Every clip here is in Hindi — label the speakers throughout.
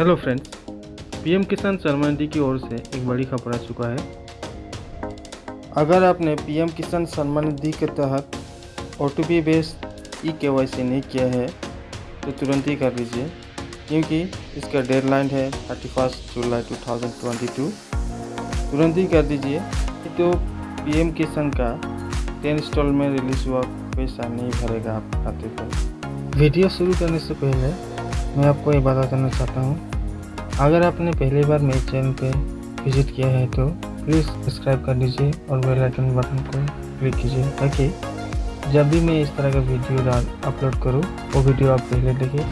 Speaker 1: हेलो फ्रेंड्स पीएम किसान सम्मान निधि की ओर से एक बड़ी खबर आ चुका है। अगर आपने पीएम किसान सम्मान निधि के तहत ओ टी बेस्ड ई के नहीं किया है तो तुरंत ही कर लीजिए क्योंकि इसका डेडलाइन है thirty first July two thousand twenty two तुरंत ही कर दीजिए तो पीएम किसान का टेन इंस्टॉल में रिलीज़ हुआ पैसा नहीं भरेगा आप खाते पर वीडियो शुरू करने से पहले मैं आपको ये बता देना चाहता हूँ। अगर आपने पहली बार मेरे चैनल पे विज़िट किया है तो प्लीज़ सब्सक्राइब कर लीजिए और बेल आइकन बटन को क्लिक कीजिए ताकि जब भी मैं इस तरह का वीडियो डाल अपलोड करूँ, वो वीडियो आप पहले देखें।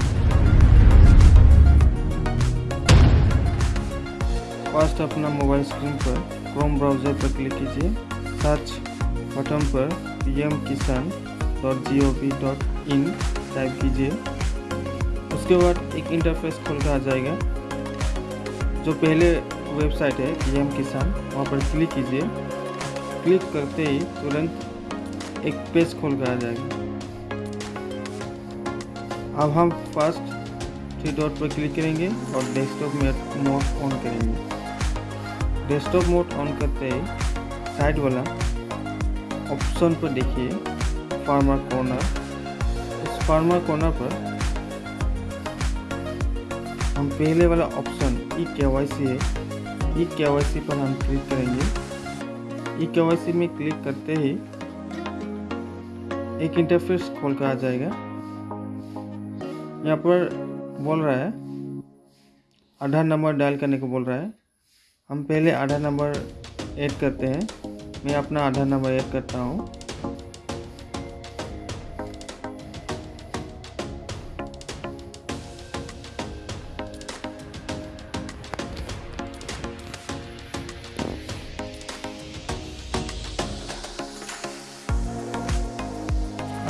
Speaker 1: फ़र्स्ट अपना मोबाइल स्क्रीन पर क्रोम ब्राउज़र पर क्लिक कीजिए। सर्च बटन पर P M Kisan dot G O V dot in type कीजिए। उसके बाद एक इंटरफेस खोल कर आ जाएगा। जो पहले वेबसाइट है पीएम किसान, वहाँ पर क्लिक कीजिए। क्लिक करते ही तुरंत एक पेज खोल कर आ जाएगा। अब हम फ़र्स्ट थ्री डॉट पर क्लिक करेंगे और डेस्कटॉप मोड ऑन करेंगे। डेस्कटॉप मोड ऑन करते ही साइड वाला ऑप्शन पर देखिए फार्मर कॉर्नर। इस फार्मर कॉर्नर पर हम पहले वाला ऑप्शन ई के वाई सी है। ई के वाई सी पर हम क्लिक करेंगे। ई के वाई सी में क्लिक करते ही एक इंटरफेस खोल कर आ जाएगा। यहाँ पर बोल रहा है, आधार नंबर डायल करने को बोल रहा है। हम पहले आधार नंबर ऐड करते हैं। मैं अपना आधार नंबर ऐड करता हूँ।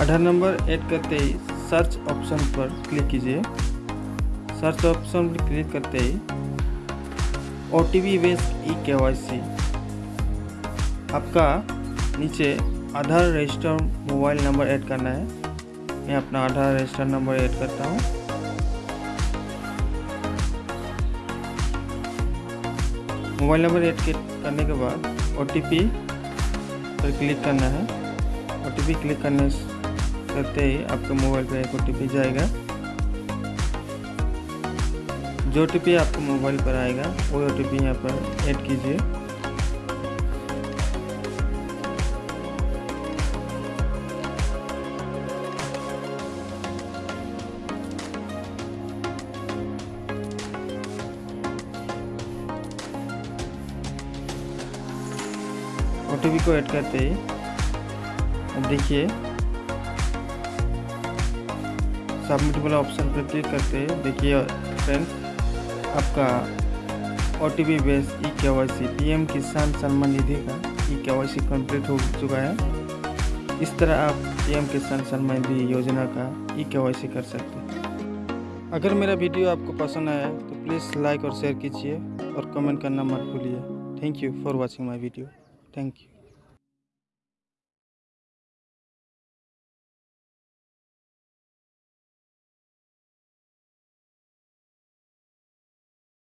Speaker 1: आधार नंबर ऐड करते ही सर्च ऑप्शन पर क्लिक कीजिए। सर्च ऑप्शन पर क्लिक करते ही O T P based E K Y C आपका नीचे Aadhaar register mobile number add करना है। मैं अपना आधार रजिस्टर नंबर ऐड करता हूँ। मोबाइल नंबर ऐड करने के बाद ओटीपी पर क्लिक करना है। ओटीपी क्लिक करने करते ही, आपके मोबाइल पे एक OTP जाएगा। जो ओ आपको मोबाइल पर आएगा वो ओ टी यहाँ पर ऐड कीजिए। ओटीपी को ऐड करते ही, अब देखिए। सबमिट वाला ऑप्शन पर क्लिक करते हैं। देखिए फ्रेंड्स आपका O T P base E K Y C P M किसान सम्मान निधि का ई के वाई सी कंप्लीट हो चुका है। इस तरह आप पी एम किसान सम्मान निधि योजना का ई के वाई सी कर सकते हैं। अगर मेरा वीडियो आपको पसंद आया तो प्लीज़ लाइक और शेयर कीजिए और कमेंट करना मत भूलिए। Thank you for watching my video thank you